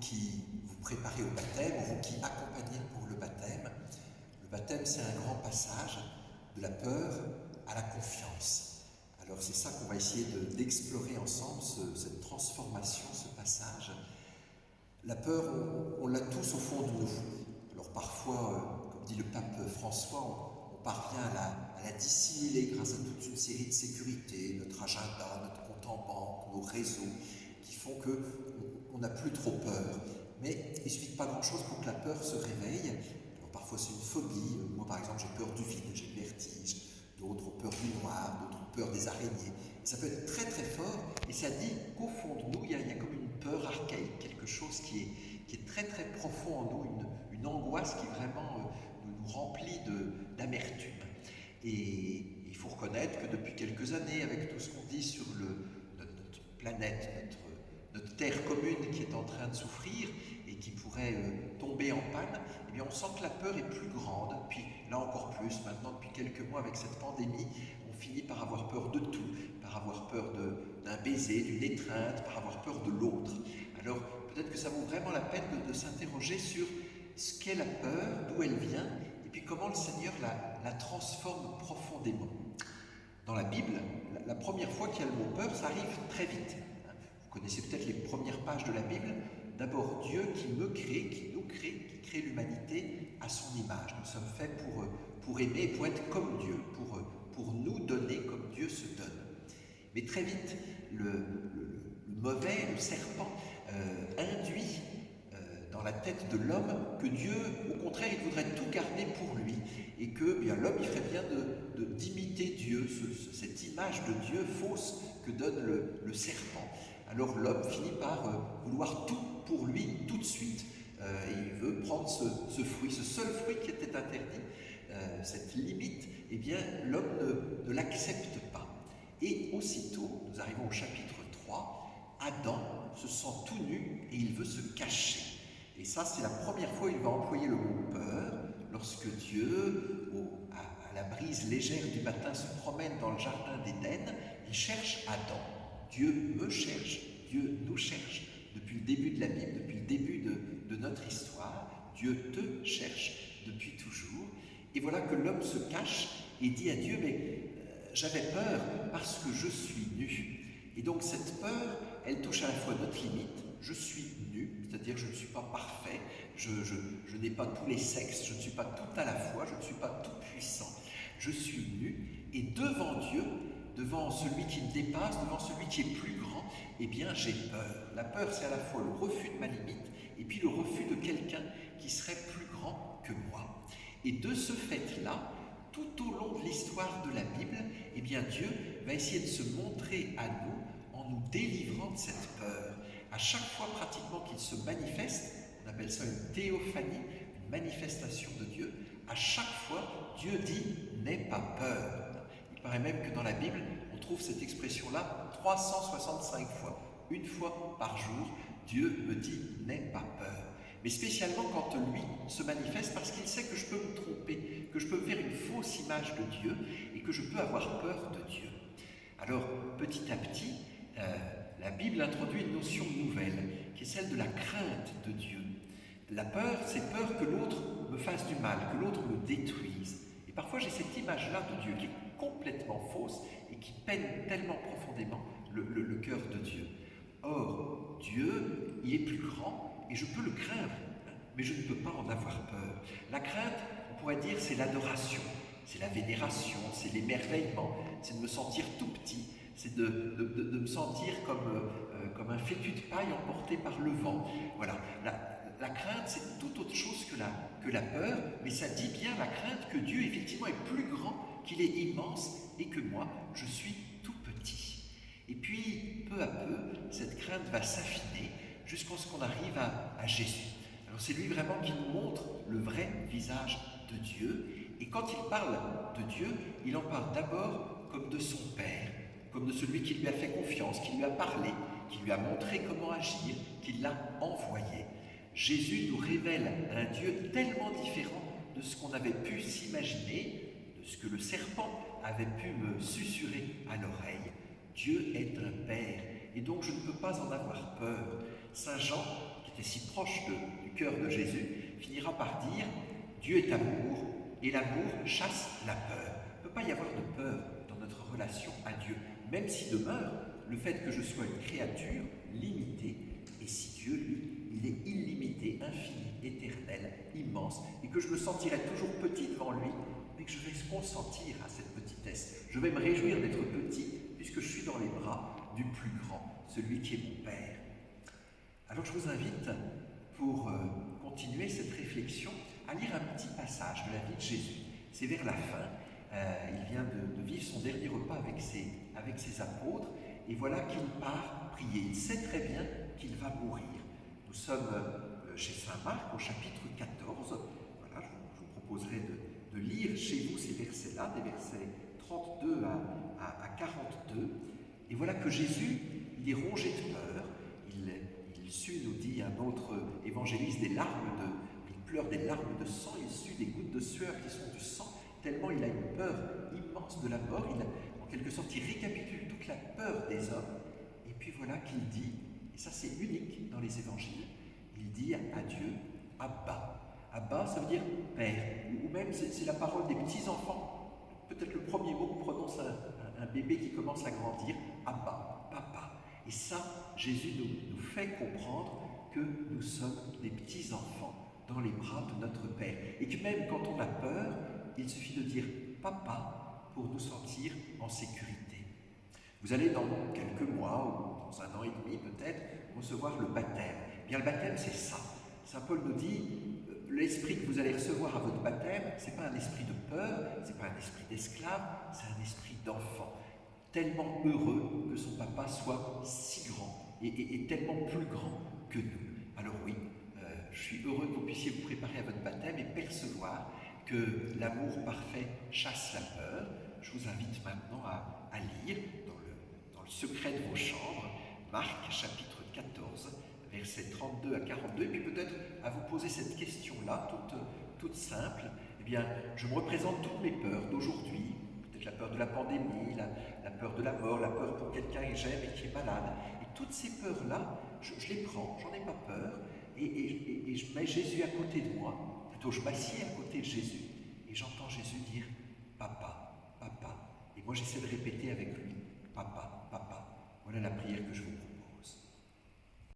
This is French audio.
qui vous préparez au baptême, ou vous qui accompagnez pour le baptême, le baptême c'est un grand passage de la peur à la confiance. Alors c'est ça qu'on va essayer d'explorer ensemble, cette transformation, ce passage. La peur, on, l'a tous au fond de nous. Alors parfois, euh, comme dit le pape François, on, parvient à la, à dissimuler grâce à toute une série de sécurités, notre agenda, notre compte en banque, nos réseaux, qui font qu'on n'a plus trop peur. Mais il ne suffit pas grand-chose pour que la peur se réveille. Parfois c'est une phobie. Moi par exemple j'ai peur du vide, j'ai le vertige. D'autres ont peur du noir, d'autres ont peur des araignées. Ça peut être très très fort et ça dit qu'au fond de nous, il y, a, comme une peur archaïque, quelque chose qui est, qui est très très profond en nous, une, angoisse qui vraiment euh, nous, nous remplit d'amertume. Et il faut reconnaître que depuis quelques années, avec tout ce qu'on dit sur le, notre, planète, notre, notre, terre commune qui est en train de souffrir et qui pourrait euh, tomber en panne, eh bien on sent que la peur est plus grande. Puis là encore plus, maintenant depuis quelques mois avec cette pandémie, on finit par avoir peur de tout, par avoir peur d'un baiser, d'une étreinte, par avoir peur de l'autre. Alors peut-être que ça vaut vraiment la peine de, s'interroger sur ce qu'est la peur, d'où elle vient, et puis comment le Seigneur la, la transforme profondément. Dans la Bible, la, la première fois qu'il y a le mot peur, ça arrive très vite. Vous connaissez peut-être les premières pages de la Bible. D'abord Dieu qui me crée, qui nous crée, qui crée l'humanité à son image. Nous sommes faits pour, pour aimer, pour être comme Dieu, pour, pour nous donner comme Dieu se donne. Mais très vite, le, mauvais, le serpent, euh, induit euh, dans la tête de l'homme que Dieu, au contraire, il voudrait tout garder pour lui et que eh bien l'homme, il ferait bien d'imiter de, Dieu, ce, cette image de Dieu fausse que donne le serpent. Alors l'homme finit par euh, vouloir tout pour lui tout de suite. Euh, il veut prendre ce, fruit, ce seul fruit qui était interdit, euh, cette limite, eh bien l'homme ne, l'accepte pas. Et aussitôt, nous arrivons au chapitre 3, Adam se sent tout nu et il veut se cacher. Et ça, c'est la première fois où il va employer le mot peur, lorsque Dieu, à, à, la brise légère du matin, se promène dans le jardin d'Éden, il cherche Adam. Dieu me cherche, Dieu nous cherche. Depuis le début de la Bible, depuis le début de, notre histoire, Dieu te cherche depuis toujours. Et voilà que l'homme se cache et dit à Dieu, mais euh, j'avais peur parce que je suis nu. Et donc cette peur, elle touche à la fois notre limite, je suis nu, c'est-à-dire je ne suis pas parfait, je n'ai pas tous les sexes, je ne suis pas tout à la fois, je ne suis pas tout puissant, je suis nu, et devant Dieu, devant celui qui me dépasse, devant celui qui est plus grand, eh bien j'ai peur. La peur, c'est à la fois le refus de ma limite, et puis le refus de quelqu'un qui serait plus grand que moi. Et de ce fait-là, tout au long de l'histoire de la Bible, eh bien Dieu va essayer de se montrer à nous en nous délivrant de cette peur. À chaque fois pratiquement qu'il se manifeste, on appelle ça une théophanie, une manifestation de Dieu, à chaque fois Dieu dit « n'aie pas peur ». Paraît même que dans la Bible, on trouve cette expression-là 365 fois. Une fois par jour, Dieu me dit « n'aie pas peur ». Mais spécialement quand lui se manifeste parce qu'il sait que je peux me tromper, que je peux faire une fausse image de Dieu et que je peux avoir peur de Dieu. Alors, petit à petit, euh, la Bible introduit une notion nouvelle, qui est celle de la crainte de Dieu. La peur, c'est peur que l'autre me fasse du mal, que l'autre me détruise. Et parfois, j'ai cette image-là de Dieu qui est complètement fausse et qui peine tellement profondément le, cœur de Dieu. Or, Dieu, il est plus grand et je peux le craindre, mais je ne peux pas en avoir peur. La crainte, on pourrait dire, c'est l'adoration, c'est la vénération, c'est l'émerveillement, c'est de me sentir tout petit, c'est de, me sentir comme, euh, comme un fétu de paille emporté par le vent. Voilà, la, la crainte, c'est tout autre chose que la, que la peur, mais ça dit bien la crainte que Dieu, effectivement, est plus grand, qu'il est immense, et que moi, je suis tout petit. Et puis, peu à peu, cette crainte va s'affiner jusqu'à ce qu'on arrive à, à Jésus. Alors c'est lui vraiment qui nous montre le vrai visage de Dieu, et quand il parle de Dieu, il en parle d'abord comme de son Père, comme de celui qui lui a fait confiance, qui lui a parlé, qui lui a montré comment agir, qui l'a envoyé. Jésus nous révèle un Dieu tellement différent de ce qu'on avait pu s'imaginer, ce que le serpent avait pu me susurrer à l'oreille. Dieu est un Père et donc je ne peux pas en avoir peur. Saint Jean, qui était si proche du cœur de Jésus, finira par dire Dieu est amour, et l'amour chasse la peur. Il ne peut pas y avoir de peur dans notre relation à Dieu, même si demeure le fait que je sois une créature limitée, et si Dieu, lui, il est illimité, infini, éternel, immense, et que je me sentirai toujours petit devant lui, mais que je vais consentir à cette petitesse. Je vais me réjouir d'être petit, puisque je suis dans les bras du plus grand, celui qui est mon Père. Alors je vous invite, pour euh, continuer cette réflexion, à lire un petit passage de la vie de Jésus. C'est vers la fin. Euh, il vient de, vivre son dernier repas avec ses, avec ses apôtres, et voilà qu'il part prier. Il sait très bien qu'il va mourir. Nous sommes euh, chez Saint Marc au chapitre 14. Voilà, je, vous proposerai de, lire chez vous ces versets-là, des versets 32 à, 42. Et voilà que Jésus, il est rongé de peur. Il, il sue, nous dit un autre évangéliste, des larmes de, il pleure des larmes de sang, il sue des gouttes de sueur qui sont du sang, tellement il a une peur immense de la mort. Il, en quelque sorte, il récapitule toute la peur des hommes. Et puis voilà qu'il dit, ça c'est unique dans les évangiles, il dit à Dieu Abba. Abba, ça veut dire Père, même c'est la parole des petits-enfants. Peut-être le premier mot que prononce un, bébé qui commence à grandir, Abba, papa. Et ça, Jésus nous, nous fait comprendre que nous sommes des petits-enfants dans les bras de notre Père. Et que même quand on a peur, il suffit de dire papa pour nous sentir en sécurité. Vous allez dans quelques mois ou dans un an et demi peut-être recevoir le baptême. Bien le baptême c'est ça. Saint Paul nous dit l'esprit que vous allez recevoir à votre baptême, c'est pas un esprit de peur, c'est pas un esprit d'esclave, c'est un esprit d'enfant. Tellement heureux que son papa soit si grand et, tellement plus grand que nous. Alors oui, euh, je suis heureux que vous puissiez vous préparer à votre baptême et percevoir que l'amour parfait chasse la peur. Je vous invite maintenant à, lire secret de vos chambres, Marc chapitre 14, versets 32 à 42, et puis peut-être à vous poser cette question-là, toute, simple. Eh bien, je me représente toutes mes peurs d'aujourd'hui, peut-être la peur de la pandémie, la, peur de la mort, la peur pour quelqu'un que j'aime et qui est malade. Et toutes ces peurs-là, je, les prends, j'en ai pas peur, et, et, je mets Jésus à côté de moi, plutôt je m'assieds à côté de Jésus, et j'entends Jésus dire Papa, Papa. Et moi j'essaie de répéter avec lui Papa, Papa. Voilà la prière que je vous propose.